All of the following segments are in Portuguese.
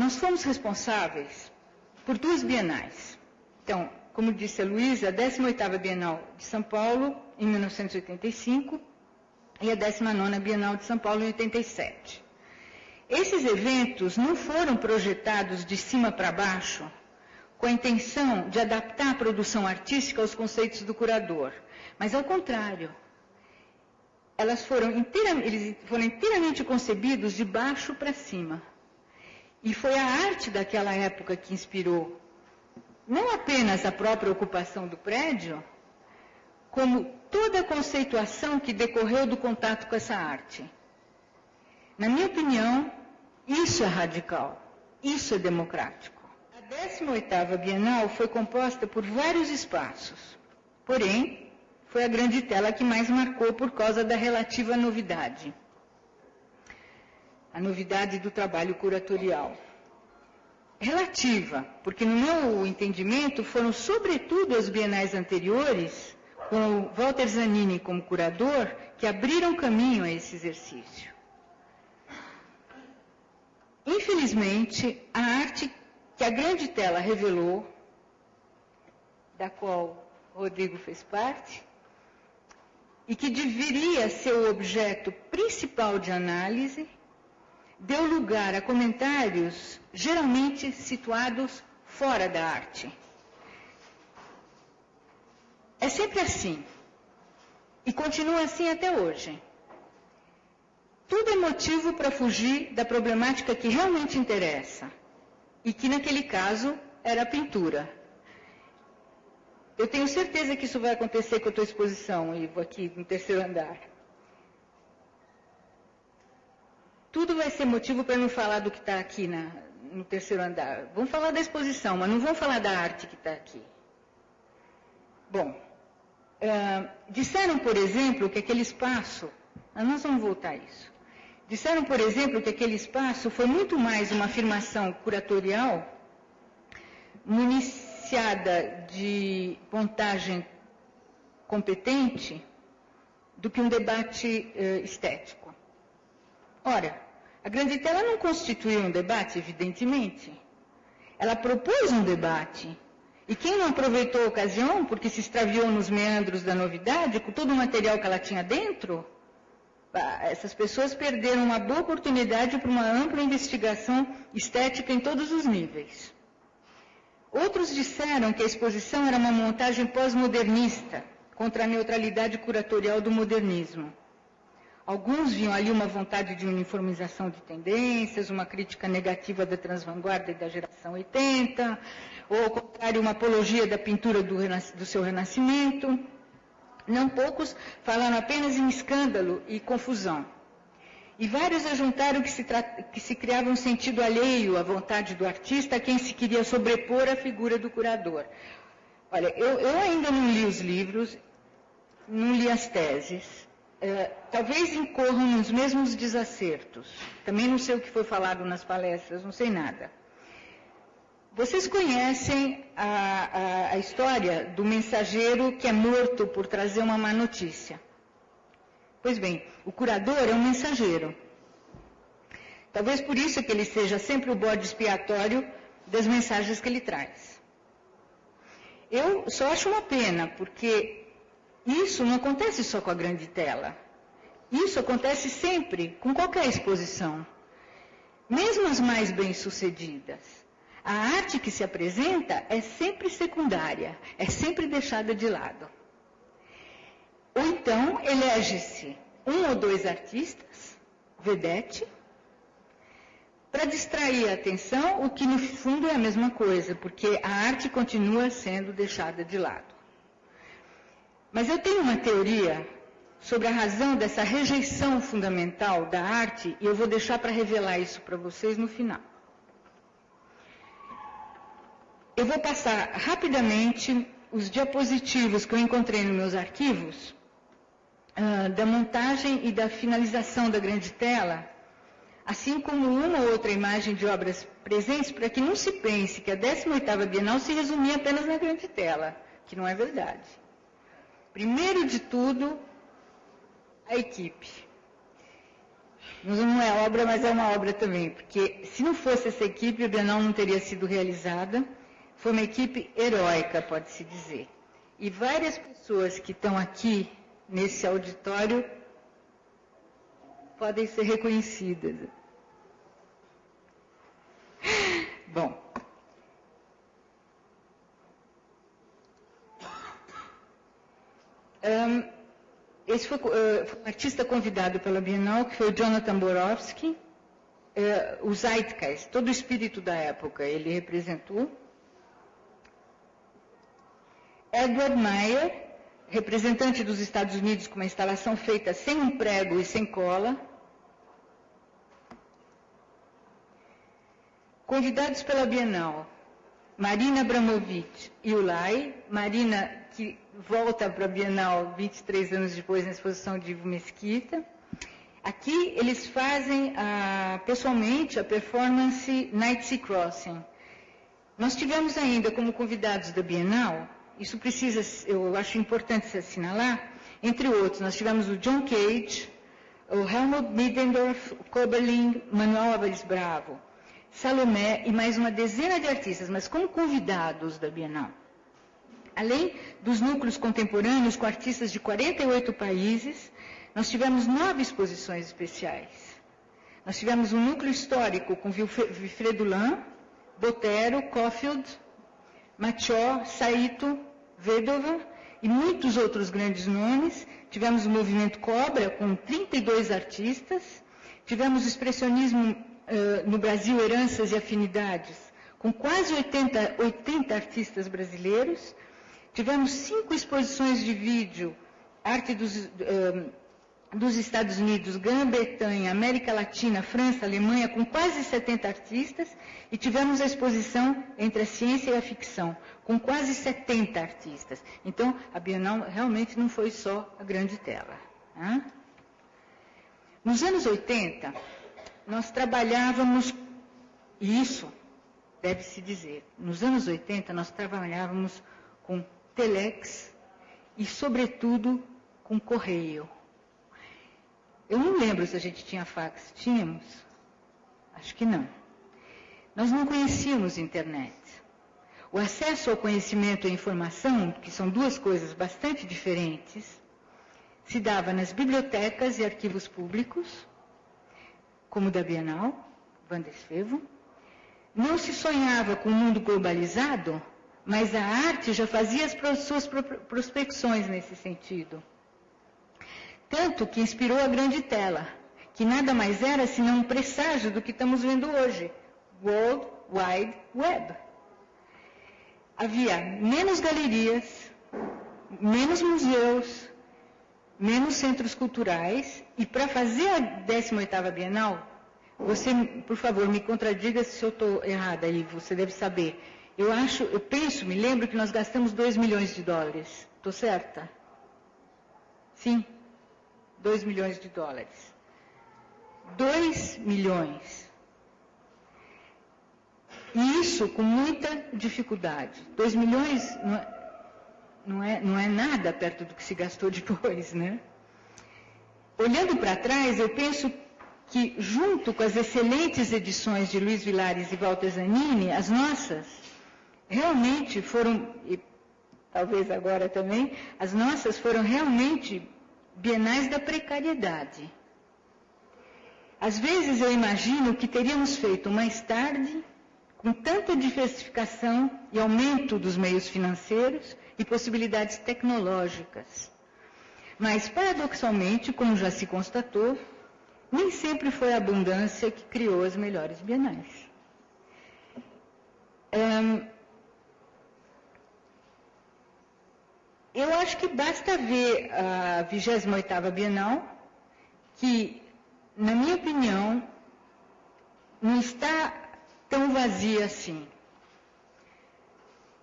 nós fomos responsáveis por duas bienais. Então, como disse a Luísa, a 18ª Bienal de São Paulo, em 1985, e a 19ª Bienal de São Paulo, em 87. Esses eventos não foram projetados de cima para baixo com a intenção de adaptar a produção artística aos conceitos do curador, mas ao contrário. Elas foram, eles foram inteiramente concebidos de baixo para cima. E foi a arte daquela época que inspirou não apenas a própria ocupação do prédio, como toda a conceituação que decorreu do contato com essa arte. Na minha opinião, isso é radical, isso é democrático. A 18ª Bienal foi composta por vários espaços, porém, foi a grande tela que mais marcou por causa da relativa novidade. A novidade do trabalho curatorial. Relativa, porque no meu entendimento foram sobretudo as bienais anteriores, com Walter Zanini como curador, que abriram caminho a esse exercício. Infelizmente, a arte que a grande tela revelou, da qual Rodrigo fez parte, e que deveria ser o objeto principal de análise, deu lugar a comentários geralmente situados fora da arte. É sempre assim. E continua assim até hoje. Tudo é motivo para fugir da problemática que realmente interessa e que naquele caso era a pintura. Eu tenho certeza que isso vai acontecer com a tua exposição, Ivo, aqui no terceiro andar. Tudo vai ser motivo para não falar do que está aqui na, no terceiro andar. Vamos falar da exposição, mas não vamos falar da arte que está aqui. Bom, uh, disseram, por exemplo, que aquele espaço. Nós vamos voltar a isso. Disseram, por exemplo, que aquele espaço foi muito mais uma afirmação curatorial municiada de montagem competente do que um debate uh, estético. Ora, a grande tela não constituiu um debate, evidentemente. Ela propôs um debate. E quem não aproveitou a ocasião, porque se extraviou nos meandros da novidade, com todo o material que ela tinha dentro, essas pessoas perderam uma boa oportunidade para uma ampla investigação estética em todos os níveis. Outros disseram que a exposição era uma montagem pós-modernista contra a neutralidade curatorial do modernismo. Alguns viam ali uma vontade de uniformização de tendências, uma crítica negativa da transvanguarda e da geração 80, ou ao contrário, uma apologia da pintura do, do seu renascimento. Não poucos falaram apenas em escândalo e confusão. E vários ajuntaram que se, que se criava um sentido alheio à vontade do artista a quem se queria sobrepor à figura do curador. Olha, eu, eu ainda não li os livros, não li as teses. Uh, talvez incorram nos mesmos desacertos. Também não sei o que foi falado nas palestras, não sei nada. Vocês conhecem a, a, a, história do mensageiro que é morto por trazer uma má notícia? Pois bem, o curador é um mensageiro. Talvez por isso que ele seja sempre o bode expiatório das mensagens que ele traz. Eu só acho uma pena, porque isso não acontece só com a grande tela. Isso acontece sempre com qualquer exposição. Mesmo as mais bem-sucedidas. A arte que se apresenta é sempre secundária, é sempre deixada de lado. Ou então elege-se um ou dois artistas, vedete, para distrair a atenção, o que no fundo é a mesma coisa, porque a arte continua sendo deixada de lado. Mas eu tenho uma teoria sobre a razão dessa rejeição fundamental da arte, e eu vou deixar para revelar isso para vocês no final. Eu vou passar rapidamente os diapositivos que eu encontrei nos meus arquivos, uh, da montagem e da finalização da grande tela, assim como uma ou outra imagem de obras presentes, para que não se pense que a 18ª Bienal se resumia apenas na grande tela, que não é verdade. Primeiro de tudo, a equipe. não é obra, mas é uma obra também, porque se não fosse essa equipe, a Bienal não teria sido realizada. Foi uma equipe heróica, pode-se dizer. E várias pessoas que estão aqui nesse auditório podem ser reconhecidas. Bom. Um, esse foi, uh, foi, um artista convidado pela Bienal, que foi o Jonathan Borowski, uh, o Zeitgeist, todo o espírito da época ele representou. Edward Meyer, representante dos Estados Unidos com uma instalação feita sem um prego e sem cola. Convidados pela Bienal, Marina Abramovic e Ulay. Marina, que volta para a Bienal 23 anos depois na exposição de Ivo Mesquita. Aqui eles fazem ah, pessoalmente a performance Night Sea Crossing. Nós tivemos ainda como convidados da Bienal isso precisa, eu acho importante se assinalar, entre outros, nós tivemos o John Cage, o Helmut Middendorf, o Koberling, Manuel Álvares Bravo, Salomé e mais uma dezena de artistas, mas como convidados da Bienal. Além dos núcleos contemporâneos com artistas de 48 países, nós tivemos nove exposições especiais. Nós tivemos um núcleo histórico com Wilfredo Lan, Botero, Caulfield, Machó, Saito, Vedova e muitos outros grandes nomes. Tivemos o movimento Cobra, com 32 artistas. Tivemos o expressionismo no Brasil, Heranças e Afinidades, com quase 80, 80 artistas brasileiros. Tivemos cinco exposições de vídeo, arte dos, dos Estados Unidos, Grã-Bretanha, América Latina, França, Alemanha, com quase 70 artistas, e tivemos a exposição entre a ciência e a ficção, com quase 70 artistas. Então, a Bienal realmente não foi só a grande tela. Né? Nos anos 80, nós trabalhávamos, e isso deve-se dizer, nos anos 80 nós trabalhávamos com telex e, sobretudo, com correio. Eu não lembro se a gente tinha fax. Tínhamos? Acho que não. Nós não conhecíamos internet. O acesso ao conhecimento e à informação, que são duas coisas bastante diferentes, se dava nas bibliotecas e arquivos públicos, como o da Bienal, Vandesfevo. Não se sonhava com um mundo globalizado, mas a arte já fazia as suas prospecções nesse sentido. Tanto que inspirou a grande tela, que nada mais era senão um presságio do que estamos vendo hoje, World Wide Web. Havia menos galerias, menos museus, menos centros culturais, e para fazer a 18ª Bienal, você, por favor, me contradiga se eu estou errada aí, você deve saber. Eu acho, eu penso, me lembro que nós gastamos 2 milhões de dólares. Estou certa? Sim. 2 milhões de dólares. 2 milhões. E isso com muita dificuldade. 2 milhões não é, não, é, não é nada perto do que se gastou depois, né? Olhando para trás, eu penso que, junto com as excelentes edições de Luiz Vilares e Walter Zanini, as nossas realmente foram, e talvez agora também, as nossas foram realmente bienais da precariedade. Às vezes eu imagino que teríamos feito mais tarde, com tanta diversificação e aumento dos meios financeiros e possibilidades tecnológicas. Mas, paradoxalmente, como já se constatou, nem sempre foi a abundância que criou as melhores bienais. Eu acho que basta ver a 28ª Bienal, que, na minha opinião, não está tão vazia assim.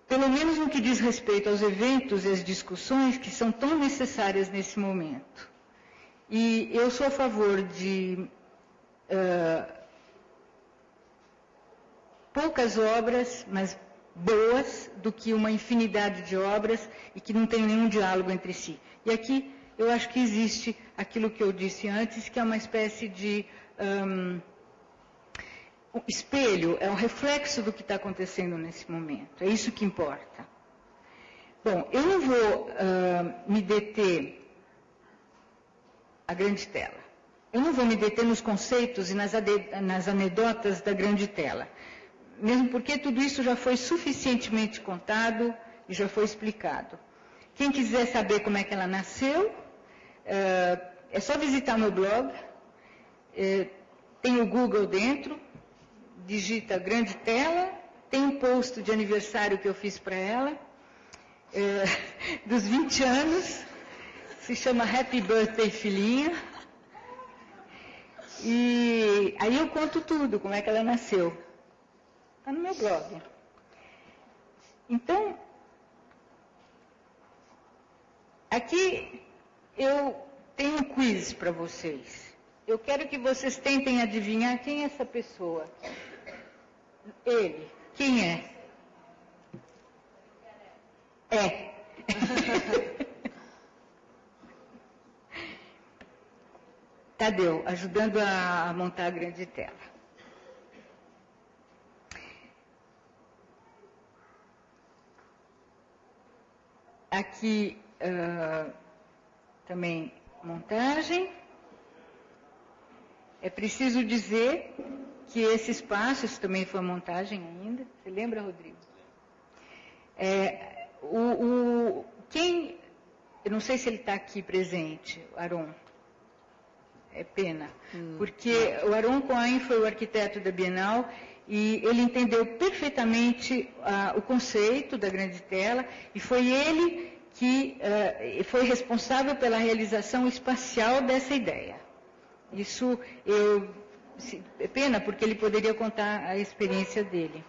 Pelo menos no que diz respeito aos eventos e às discussões que são tão necessárias nesse momento. E eu sou a favor de uh, poucas obras, mas boas do que uma infinidade de obras e que não tem nenhum diálogo entre si. E aqui eu acho que existe aquilo que eu disse antes, que é uma espécie de hum, o espelho, é um reflexo do que está acontecendo nesse momento. É isso que importa. Bom, eu não vou uh, me deter a grande tela. Eu não vou me deter nos conceitos e nas, nas anedotas da grande tela. Mesmo porque tudo isso já foi suficientemente contado e já foi explicado. Quem quiser saber como é que ela nasceu, é só visitar meu blog. Tem o Google dentro, digita grande tela, tem um post de aniversário que eu fiz para ela, é, dos 20 anos, se chama Happy Birthday Filhinha. E aí eu conto tudo, como é que ela nasceu. Está no meu blog. Então, aqui eu tenho um quiz para vocês. Eu quero que vocês tentem adivinhar quem é essa pessoa. Ele. Quem é? É. Tadeu, ajudando a montar a grande tela. Aqui uh, também montagem. É preciso dizer que esse espaço, isso também foi montagem ainda. Você lembra, Rodrigo? É, o, o, quem, eu não sei se ele está aqui presente, Aron. É pena, hum. porque o Aron Cohen foi o arquiteto da Bienal e ele entendeu perfeitamente uh, o conceito da grande tela e foi ele que uh, foi responsável pela realização espacial dessa ideia. Isso eu pena porque ele poderia contar a experiência dele.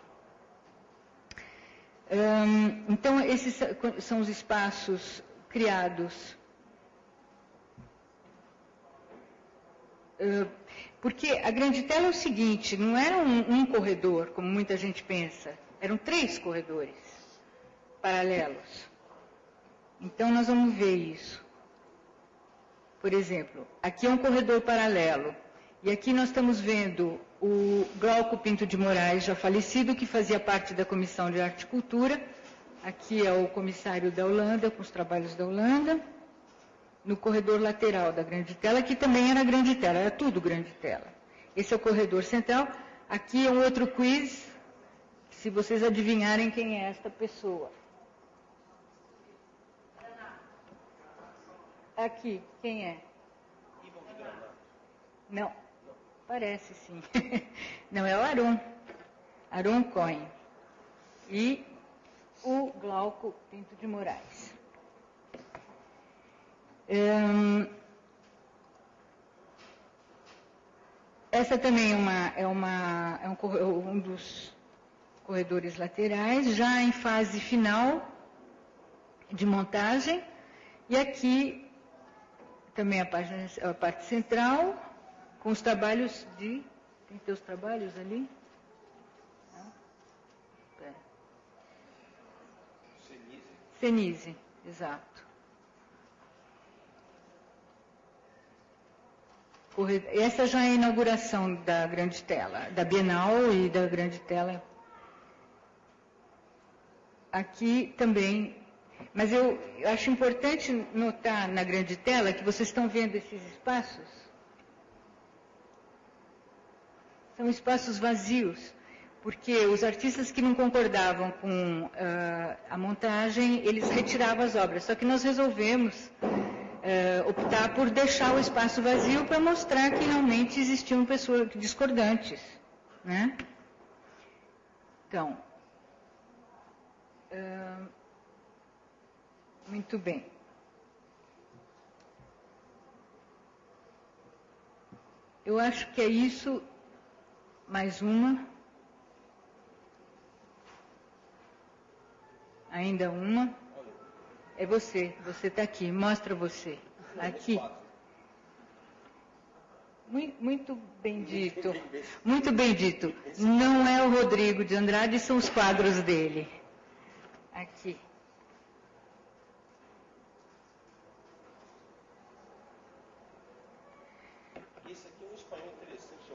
Então, esses são os espaços criados. Porque a grande tela é o seguinte, não era um, um corredor, como muita gente pensa, eram três corredores paralelos. Então, nós vamos ver isso. Por exemplo, aqui é um corredor paralelo. E aqui nós estamos vendo o Glauco Pinto de Moraes, já falecido, que fazia parte da Comissão de Arte e Cultura. Aqui é o comissário da Holanda, com os trabalhos da Holanda. No corredor lateral da grande tela, que também era grande tela, era tudo grande tela. Esse é o corredor central. Aqui é um outro quiz, se vocês adivinharem quem é esta pessoa. Aqui, quem é? Não. Parece sim. Não, é o Arum. Arum Cohen. E o Glauco Pinto de Moraes. Hum, essa também é, uma, é, uma, é um, um dos corredores laterais, já em fase final de montagem. E aqui também a, página, a parte central, com os trabalhos de. Tem teus trabalhos ali? Não? Pera. Exato. Essa já é a inauguração da grande tela, da Bienal e da grande tela. Aqui também. Mas eu acho importante notar na grande tela que vocês estão vendo esses espaços são espaços vazios, porque os artistas que não concordavam com uh, a montagem, eles retiravam as obras. Só que nós resolvemos uh, optar por deixar o espaço vazio para mostrar que realmente existiam pessoas discordantes. Né? Então, uh, muito bem. Eu acho que é isso mais uma. Ainda uma. É você, você está aqui, mostra você. Aqui. Muito bem dito. Muito bem dito. Não é o Rodrigo de Andrade, são os quadros dele. Aqui. Isso aqui é um espanhol interessante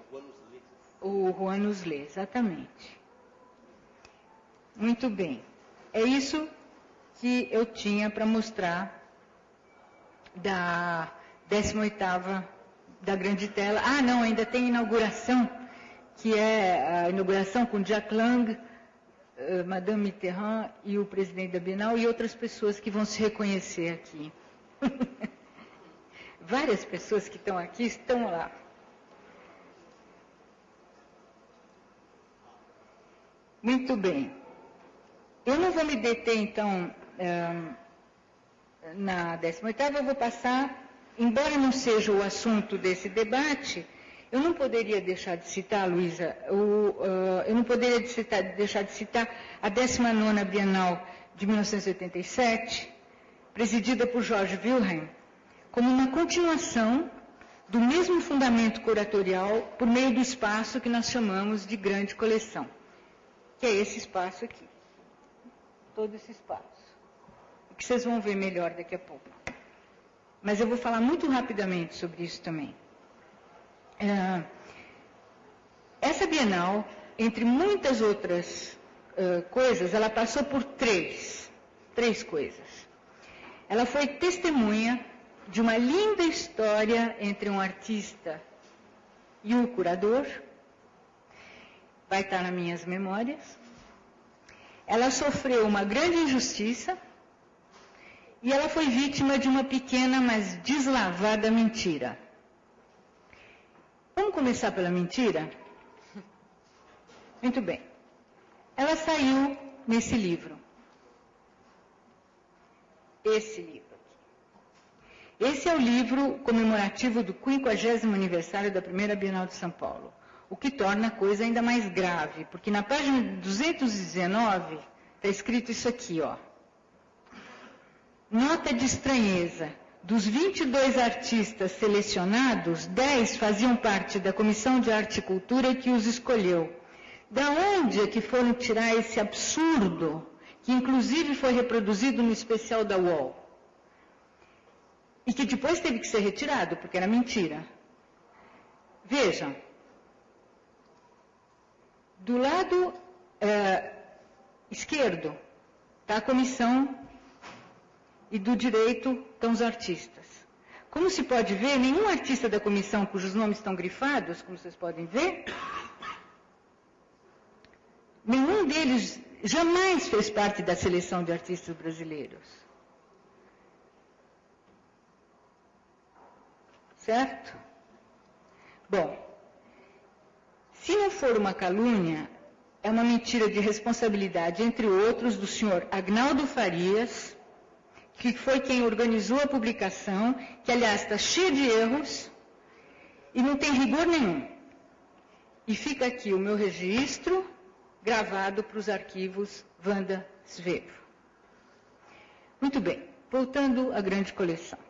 o Juan nos lê, exatamente. Muito bem. É isso que eu tinha para mostrar da 18ª da grande tela. Ah, não, ainda tem inauguração, que é a inauguração com Jack Lang, eh, Madame Mitterrand e o presidente da Bienal e outras pessoas que vão se reconhecer aqui. Várias pessoas que estão aqui estão lá. Muito bem. Eu não vou me deter, então, na 18ª, eu vou passar, embora não seja o assunto desse debate, eu não poderia deixar de citar, Luísa, eu não poderia deixar de citar a 19ª Bienal de 1987, presidida por Jorge Wilhelm, como uma continuação do mesmo fundamento curatorial por meio do espaço que nós chamamos de grande coleção que é esse espaço aqui. Todo esse espaço. Que vocês vão ver melhor daqui a pouco. Mas eu vou falar muito rapidamente sobre isso também. É, essa Bienal, entre muitas outras uh, coisas, ela passou por três, três coisas. Ela foi testemunha de uma linda história entre um artista e o curador, vai estar nas minhas memórias. Ela sofreu uma grande injustiça e ela foi vítima de uma pequena, mas deslavada mentira. Vamos começar pela mentira? Muito bem. Ela saiu nesse livro. Esse livro aqui. Esse é o livro comemorativo do 50 aniversário da primeira Bienal de São Paulo o que torna a coisa ainda mais grave, porque na página 219 está escrito isso aqui, ó. Nota de estranheza. Dos 22 artistas selecionados, 10 faziam parte da Comissão de Arte e Cultura que os escolheu. Da onde é que foram tirar esse absurdo, que inclusive foi reproduzido no especial da UOL? E que depois teve que ser retirado, porque era mentira. Vejam, do lado é, esquerdo está a comissão e do direito estão os artistas. Como se pode ver, nenhum artista da comissão cujos nomes estão grifados, como vocês podem ver, nenhum deles jamais fez parte da seleção de artistas brasileiros. Certo? Bom, se não for uma calúnia, é uma mentira de responsabilidade, entre outros, do senhor Agnaldo Farias, que foi quem organizou a publicação, que aliás está cheia de erros e não tem rigor nenhum. E fica aqui o meu registro gravado para os arquivos Wanda Svevo. Muito bem, voltando à grande coleção.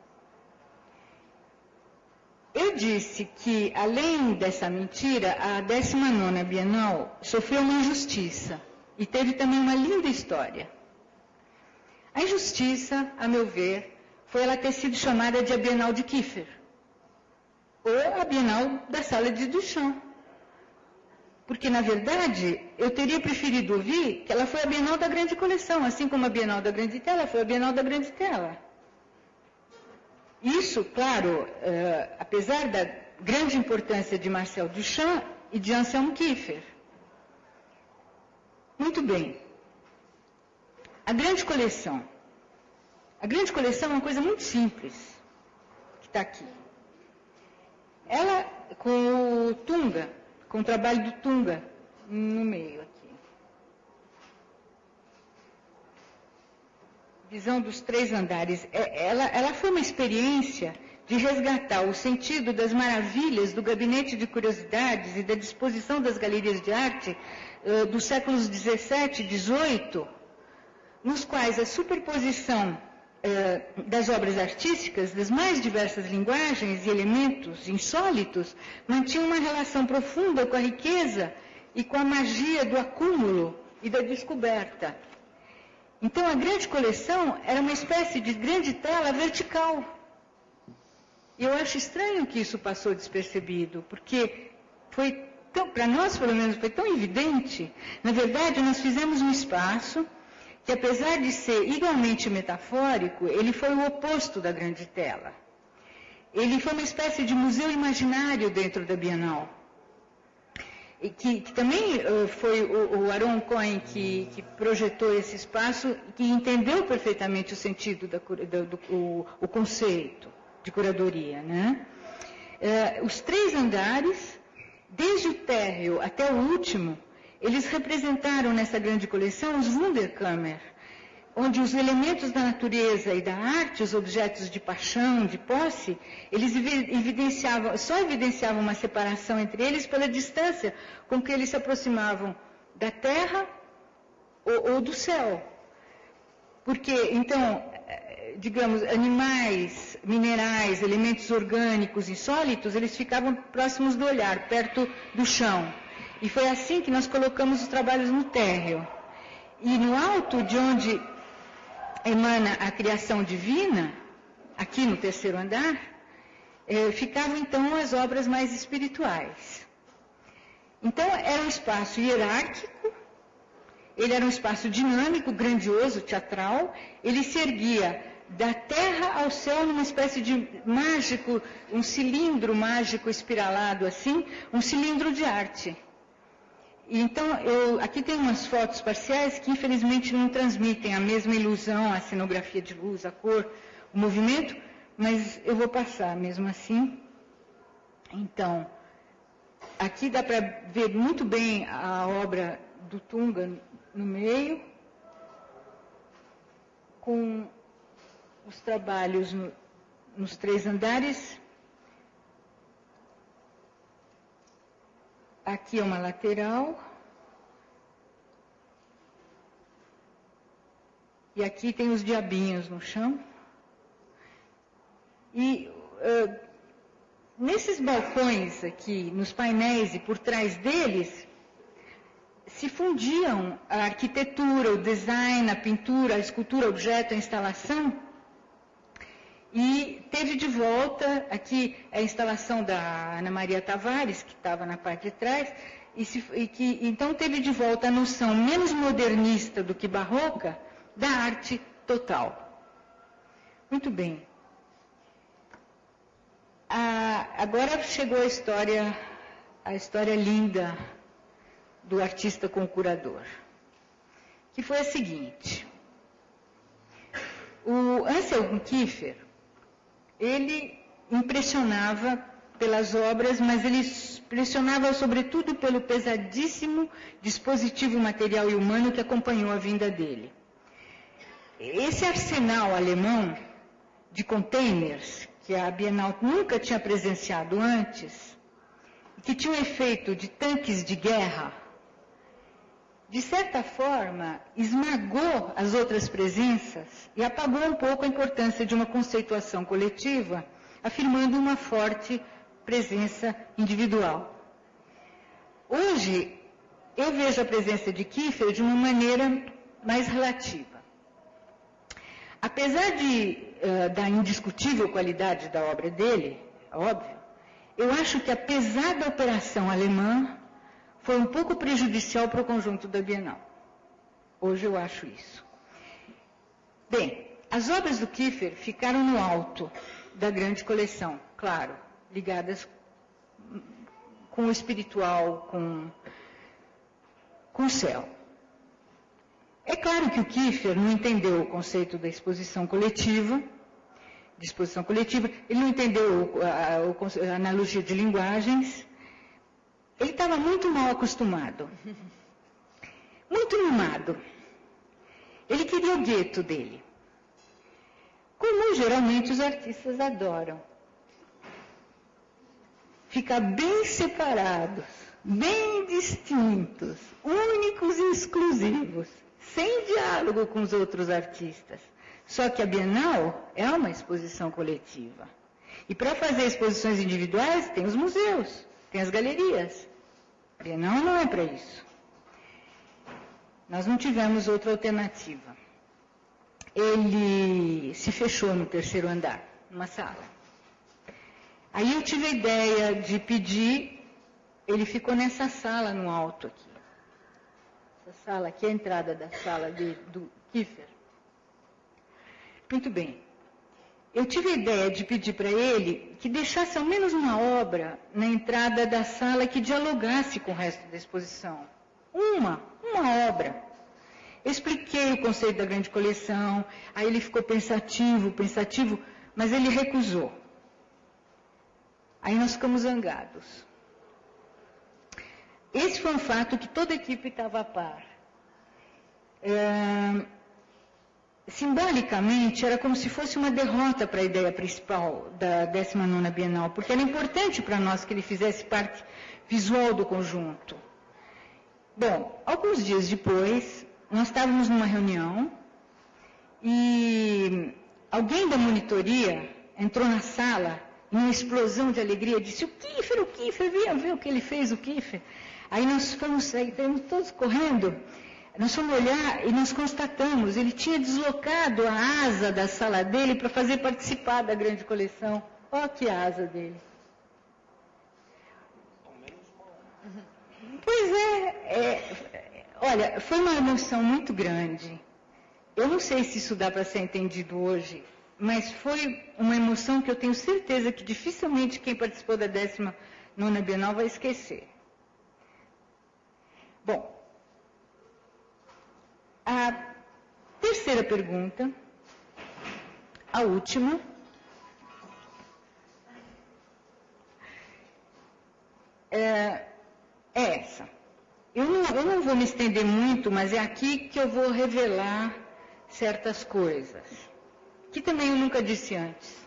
Eu disse que, além dessa mentira, a 19 Bienal sofreu uma injustiça e teve também uma linda história. A injustiça, a meu ver, foi ela ter sido chamada de a Bienal de Kiefer, ou a Bienal da Sala de Duchamp. Porque, na verdade, eu teria preferido ouvir que ela foi a Bienal da Grande Coleção, assim como a Bienal da Grande Tela foi a Bienal da Grande Tela. Isso, claro, eh, apesar da grande importância de Marcel Duchamp e de Anselmo Kiefer. Muito bem. A grande coleção. A grande coleção é uma coisa muito simples, que está aqui. Ela, com o Tunga, com o trabalho do Tunga no meio visão dos três andares, é, ela, ela foi uma experiência de resgatar o sentido das maravilhas do gabinete de curiosidades e da disposição das galerias de arte uh, dos séculos 17 e 18, nos quais a superposição uh, das obras artísticas das mais diversas linguagens e elementos insólitos mantinha uma relação profunda com a riqueza e com a magia do acúmulo e da descoberta. Então a grande coleção era uma espécie de grande tela vertical. E eu acho estranho que isso passou despercebido, porque foi tão, para nós pelo menos foi tão evidente, na verdade nós fizemos um espaço que apesar de ser igualmente metafórico, ele foi o oposto da grande tela. Ele foi uma espécie de museu imaginário dentro da Bienal. Que, que também uh, foi o, o Aaron Cohen que, que, projetou esse espaço, que entendeu perfeitamente o sentido, da, do, do o, o, conceito de curadoria. Né? Uh, os três andares, desde o térreo até o último, eles representaram nessa grande coleção os Wunderkammer, onde os elementos da natureza e da arte, os objetos de paixão, de posse, eles evidenciavam, só evidenciavam uma separação entre eles pela distância com que eles se aproximavam da terra ou, ou do céu. Porque, então, eh, digamos, animais, minerais, elementos orgânicos insólitos, eles ficavam próximos do olhar, perto do chão. E foi assim que nós colocamos os trabalhos no térreo. E no alto de onde emana a criação divina, aqui no terceiro andar, eh, ficavam então as obras mais espirituais. Então era um espaço hierárquico, ele era um espaço dinâmico, grandioso, teatral, ele se erguia da terra ao céu numa espécie de mágico, um cilindro mágico espiralado assim, um cilindro de arte. Então, eu, aqui tem umas fotos parciais que infelizmente não transmitem a mesma ilusão, a cenografia de luz, a cor, o movimento, mas eu vou passar mesmo assim. Então, aqui dá para ver muito bem a obra do Tunga no meio, com os trabalhos no, nos três andares Aqui é uma lateral. E aqui tem os diabinhos no chão. E uh, nesses balcões aqui, nos painéis e por trás deles, se fundiam a arquitetura, o design, a pintura, a escultura, o objeto, a instalação e teve de volta, aqui a instalação da Ana Maria Tavares, que estava na parte de trás, e, se, e que então teve de volta a noção menos modernista do que barroca da arte total. Muito bem. Ah, agora chegou a história, a história linda do artista com o curador, que foi a seguinte. O Anselm Kiefer, ele impressionava pelas obras, mas ele impressionava sobretudo pelo pesadíssimo dispositivo material e humano que acompanhou a vinda dele. Esse arsenal alemão de containers, que a Bienal nunca tinha presenciado antes, que tinha o efeito de tanques de guerra, de certa forma, esmagou as outras presenças e apagou um pouco a importância de uma conceituação coletiva, afirmando uma forte presença individual. Hoje, eu vejo a presença de Kiefer de uma maneira mais relativa. Apesar de, uh, da indiscutível qualidade da obra dele, óbvio, eu acho que apesar da operação alemã, foi um pouco prejudicial para o conjunto da Bienal. Hoje eu acho isso. Bem, as obras do Kiefer ficaram no alto da grande coleção, claro, ligadas com o espiritual, com, com o céu. É claro que o Kiefer não entendeu o conceito da exposição coletiva, de exposição coletiva, ele não entendeu a, a, a analogia de linguagens, ele estava muito mal acostumado. Muito mimado. Ele queria o gueto dele. Como geralmente os artistas adoram. Ficar bem separados, bem distintos, únicos e exclusivos, sem diálogo com os outros artistas. Só que a Bienal é uma exposição coletiva. E para fazer exposições individuais, tem os museus. Tem as galerias. Bienal não é para isso. Nós não tivemos outra alternativa. Ele se fechou no terceiro andar, numa sala. Aí eu tive a ideia de pedir ele ficou nessa sala no alto aqui. Essa sala aqui é a entrada da sala de, do Kiefer. Muito bem. Eu tive a ideia de pedir para ele que deixasse ao menos uma obra na entrada da sala que dialogasse com o resto da exposição. Uma, uma obra. Eu expliquei o conceito da grande coleção, aí ele ficou pensativo, pensativo, mas ele recusou. Aí nós ficamos zangados. Esse foi um fato que toda a equipe estava a par. É, simbolicamente, era como se fosse uma derrota para a ideia principal da 19ª Bienal, porque era importante para nós que ele fizesse parte visual do conjunto. Bom, alguns dias depois, nós estávamos numa reunião e alguém da monitoria entrou na sala numa explosão de alegria, disse, o Kiefer, o Kiefer, venha ver o que ele fez, o Kiefer. Aí nós fomos, saímos todos correndo, nós fomos olhar e nós constatamos, ele tinha deslocado a asa da sala dele para fazer participar da grande coleção. Olha que asa dele. Pois é, é, olha, foi uma emoção muito grande. Eu não sei se isso dá para ser entendido hoje, mas foi uma emoção que eu tenho certeza que dificilmente quem participou da 19 Bienal vai esquecer. Bom, a terceira pergunta, a última, é, é essa. Eu não, eu não vou me estender muito, mas é aqui que eu vou revelar certas coisas, que também eu nunca disse antes.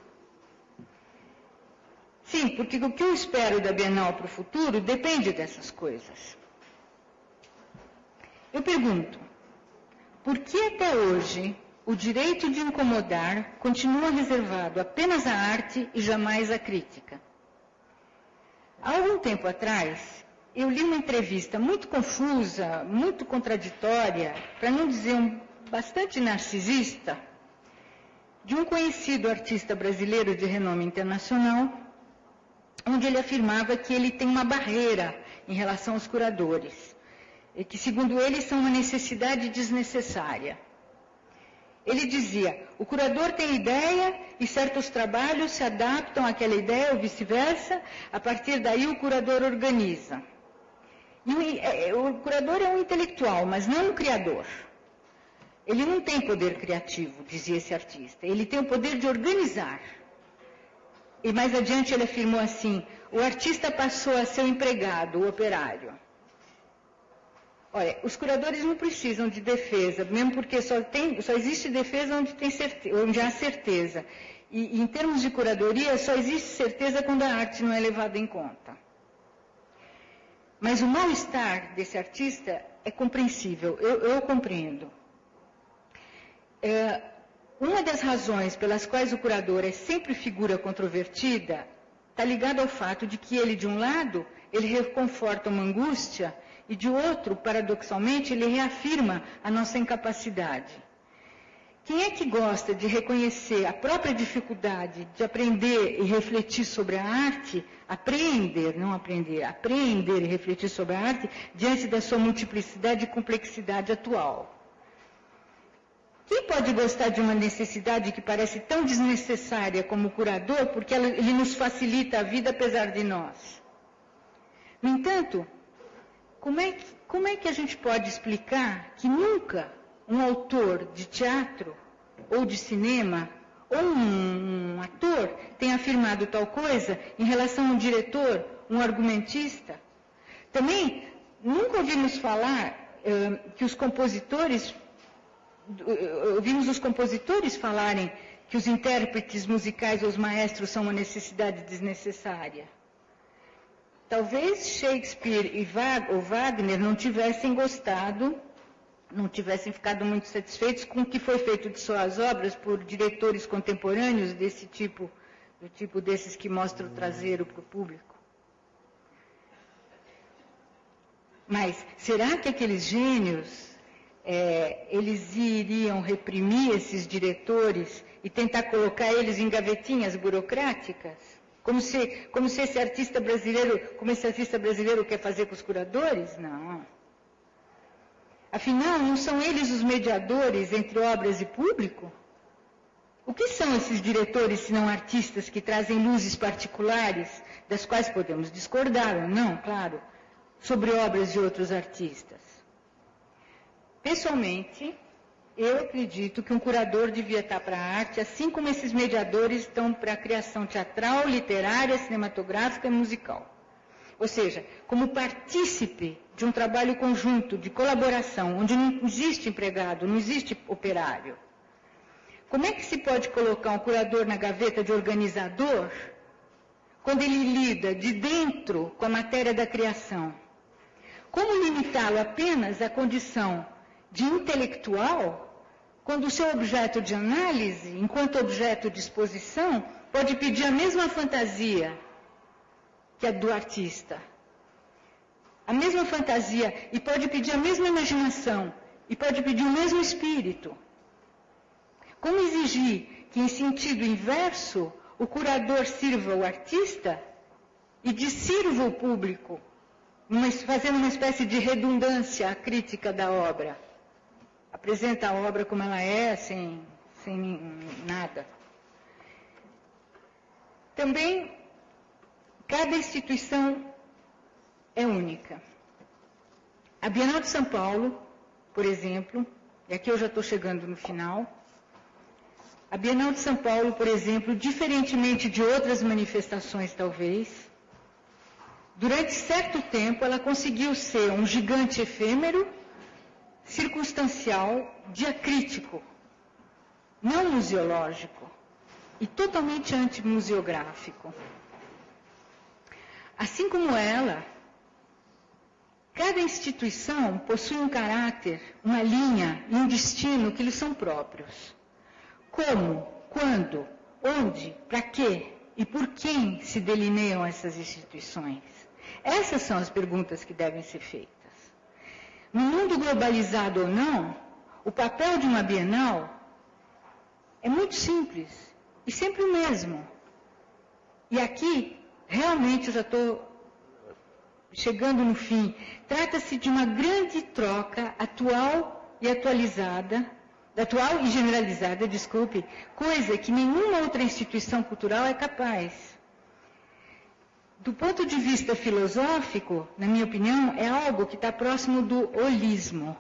Sim, porque o que eu espero da Bienal para o futuro depende dessas coisas. Eu pergunto, por que até hoje o direito de incomodar continua reservado apenas à arte e jamais à crítica? Há algum tempo atrás, eu li uma entrevista muito confusa, muito contraditória, para não dizer um, bastante narcisista, de um conhecido artista brasileiro de renome internacional, onde ele afirmava que ele tem uma barreira em relação aos curadores e que, segundo ele, são uma necessidade desnecessária. Ele dizia: o curador tem ideia e certos trabalhos se adaptam àquela ideia ou vice-versa, a partir daí o curador organiza. E o, é, o curador é um intelectual, mas não um criador. Ele não tem poder criativo, dizia esse artista, ele tem o poder de organizar. E mais adiante ele afirmou assim: o artista passou a ser o empregado, o operário. Olha, os curadores não precisam de defesa, mesmo porque só, tem, só existe defesa onde, tem certeza, onde há certeza. E, em termos de curadoria, só existe certeza quando a arte não é levada em conta. Mas o mal-estar desse artista é compreensível, eu, eu compreendo. É, uma das razões pelas quais o curador é sempre figura controvertida está ligada ao fato de que ele, de um lado, ele reconforta uma angústia e de outro, paradoxalmente, ele reafirma a nossa incapacidade. Quem é que gosta de reconhecer a própria dificuldade de aprender e refletir sobre a arte, aprender, não aprender, aprender e refletir sobre a arte diante da sua multiplicidade e complexidade atual? Quem pode gostar de uma necessidade que parece tão desnecessária como o curador, porque ele nos facilita a vida apesar de nós? No entanto, como é, que, como é que a gente pode explicar que nunca um autor de teatro ou de cinema ou um, um ator tenha afirmado tal coisa em relação a um diretor, um argumentista? Também nunca ouvimos falar uh, que os compositores, uh, ouvimos os compositores falarem que os intérpretes musicais ou os maestros são uma necessidade desnecessária. Talvez Shakespeare e Wagner não tivessem gostado, não tivessem ficado muito satisfeitos com o que foi feito de suas obras por diretores contemporâneos desse tipo, do tipo desses que mostram o traseiro para o público. Mas será que aqueles gênios, é, eles iriam reprimir esses diretores e tentar colocar eles em gavetinhas burocráticas? Como se, como se esse artista brasileiro, como esse artista brasileiro quer fazer com os curadores? Não. Afinal, não são eles os mediadores entre obras e público? O que são esses diretores, se não artistas, que trazem luzes particulares, das quais podemos discordar ou não, claro, sobre obras de outros artistas? Pessoalmente, eu acredito que um curador devia estar para a arte, assim como esses mediadores estão para a criação teatral, literária, cinematográfica e musical. Ou seja, como partícipe de um trabalho conjunto, de colaboração, onde não existe empregado, não existe operário. Como é que se pode colocar um curador na gaveta de organizador quando ele lida de dentro com a matéria da criação? Como limitá-lo apenas à condição de intelectual, quando o seu objeto de análise, enquanto objeto de exposição, pode pedir a mesma fantasia que a do artista? A mesma fantasia e pode pedir a mesma imaginação e pode pedir o mesmo espírito. Como exigir que, em sentido inverso, o curador sirva o artista e dissirva o público, fazendo uma espécie de redundância à crítica da obra? Apresenta a obra como ela é, sem, sem nada. Também, cada instituição é única. A Bienal de São Paulo, por exemplo, e aqui eu já estou chegando no final, a Bienal de São Paulo, por exemplo, diferentemente de outras manifestações, talvez, durante certo tempo ela conseguiu ser um gigante efêmero, circunstancial, diacrítico, não museológico e totalmente antimuseográfico. Assim como ela, cada instituição possui um caráter, uma linha e um destino que lhes são próprios. Como, quando, onde, para quê e por quem se delineiam essas instituições? Essas são as perguntas que devem ser feitas. No mundo globalizado ou não, o papel de uma Bienal é muito simples e sempre o mesmo. E aqui, realmente, eu já estou chegando no fim. Trata-se de uma grande troca atual e atualizada atual e generalizada, desculpe, coisa que nenhuma outra instituição cultural é capaz. Do ponto de vista filosófico, na minha opinião, é algo que está próximo do holismo.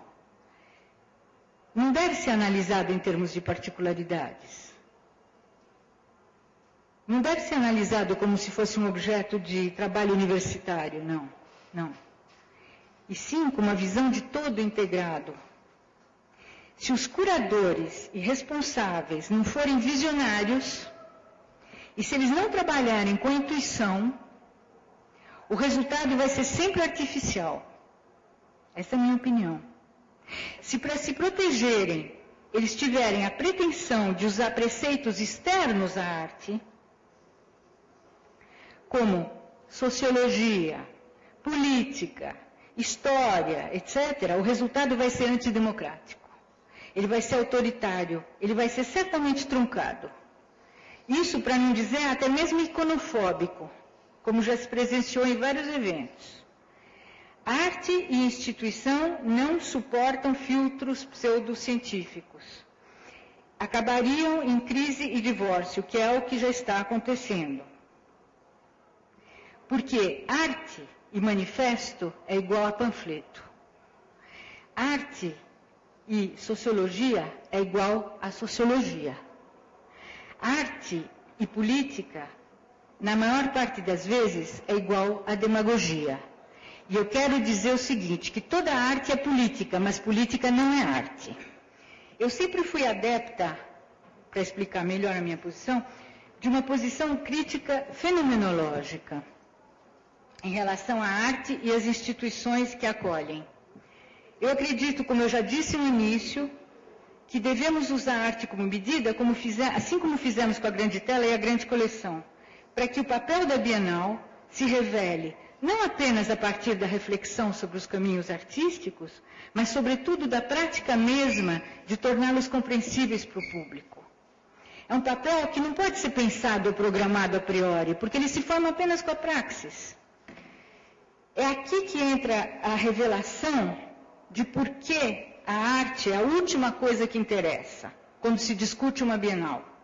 Não deve ser analisado em termos de particularidades. Não deve ser analisado como se fosse um objeto de trabalho universitário, não, não. E sim com uma visão de todo integrado, se os curadores e responsáveis não forem visionários, e se eles não trabalharem com intuição, o resultado vai ser sempre artificial. Essa é a minha opinião. Se para se protegerem eles tiverem a pretensão de usar preceitos externos à arte, como sociologia, política, história, etc., o resultado vai ser antidemocrático ele vai ser autoritário, ele vai ser certamente truncado. Isso, para não dizer até mesmo iconofóbico, como já se presenciou em vários eventos. Arte e instituição não suportam filtros pseudocientíficos. Acabariam em crise e divórcio, que é o que já está acontecendo. Porque arte e manifesto é igual a panfleto. Arte e sociologia é igual a sociologia. Arte e política, na maior parte das vezes, é igual a demagogia. E eu quero dizer o seguinte, que toda arte é política, mas política não é arte. Eu sempre fui adepta, para explicar melhor a minha posição, de uma posição crítica fenomenológica em relação à arte e às instituições que acolhem. Eu acredito, como eu já disse no início, que devemos usar a arte como medida, como fizer, assim como fizemos com a grande tela e a grande coleção, para que o papel da Bienal se revele não apenas a partir da reflexão sobre os caminhos artísticos, mas sobretudo da prática mesma de torná-los compreensíveis para o público. É um papel que não pode ser pensado ou programado a priori, porque ele se forma apenas com a praxis. É aqui que entra a revelação de por que a arte é a última coisa que interessa quando se discute uma Bienal.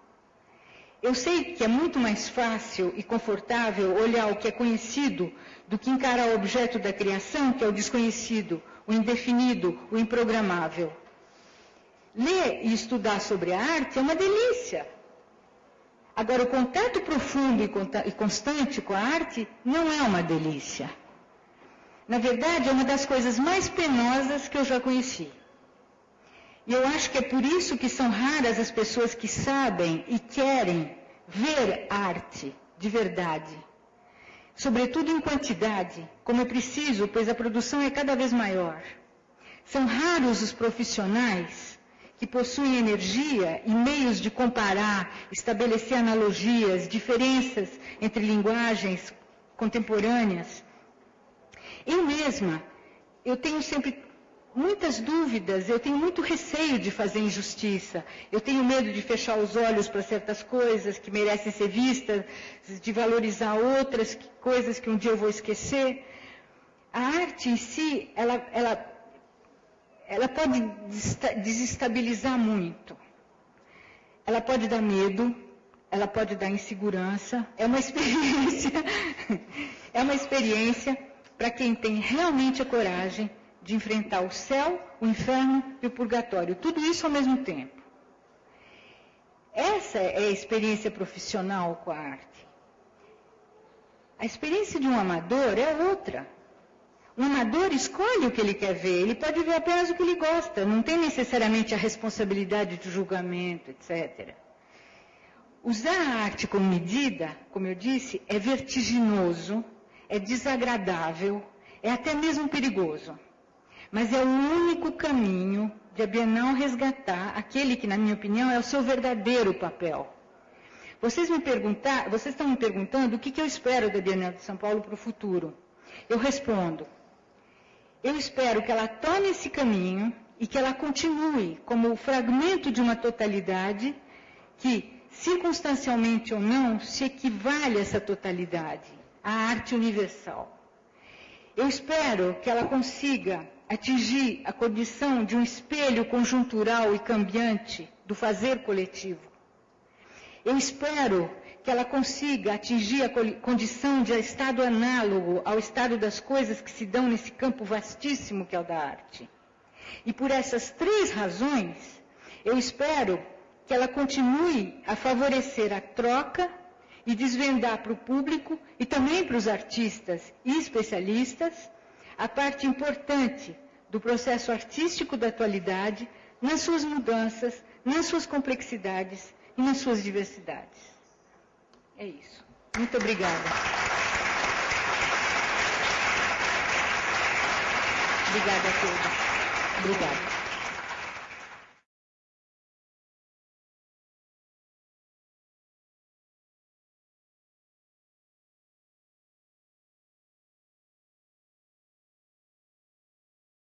Eu sei que é muito mais fácil e confortável olhar o que é conhecido do que encarar o objeto da criação, que é o desconhecido, o indefinido, o improgramável. Ler e estudar sobre a arte é uma delícia. Agora, o contato profundo e constante com a arte não é uma delícia. Na verdade, é uma das coisas mais penosas que eu já conheci. E eu acho que é por isso que são raras as pessoas que sabem e querem ver arte de verdade. Sobretudo em quantidade, como é preciso, pois a produção é cada vez maior. São raros os profissionais que possuem energia e meios de comparar, estabelecer analogias, diferenças entre linguagens contemporâneas. Eu mesma, eu tenho sempre muitas dúvidas, eu tenho muito receio de fazer injustiça, eu tenho medo de fechar os olhos para certas coisas que merecem ser vistas, de valorizar outras coisas que um dia eu vou esquecer. A arte em si, ela, ela, ela pode desestabilizar muito. Ela pode dar medo, ela pode dar insegurança. É uma experiência, é uma experiência para quem tem realmente a coragem de enfrentar o céu, o inferno e o purgatório. Tudo isso ao mesmo tempo. Essa é a experiência profissional com a arte. A experiência de um amador é outra. Um amador escolhe o que ele quer ver, ele pode ver apenas o que ele gosta, não tem necessariamente a responsabilidade de julgamento, etc. Usar a arte como medida, como eu disse, é vertiginoso, é desagradável, é até mesmo perigoso. Mas é o único caminho de a Bienal resgatar aquele que, na minha opinião, é o seu verdadeiro papel. Vocês, me perguntar, vocês estão me perguntando o que, que eu espero da Bienal de São Paulo para o futuro. Eu respondo, eu espero que ela tome esse caminho e que ela continue como o fragmento de uma totalidade que, circunstancialmente ou não, se equivale a essa totalidade, a arte universal. Eu espero que ela consiga atingir a condição de um espelho conjuntural e cambiante do fazer coletivo. Eu espero que ela consiga atingir a condição de estado análogo ao estado das coisas que se dão nesse campo vastíssimo que é o da arte. E por essas três razões, eu espero que ela continue a favorecer a troca e desvendar para o público e também para os artistas e especialistas a parte importante do processo artístico da atualidade, nas suas mudanças, nas suas complexidades e nas suas diversidades. É isso. Muito obrigada. Obrigada a todos. Obrigada.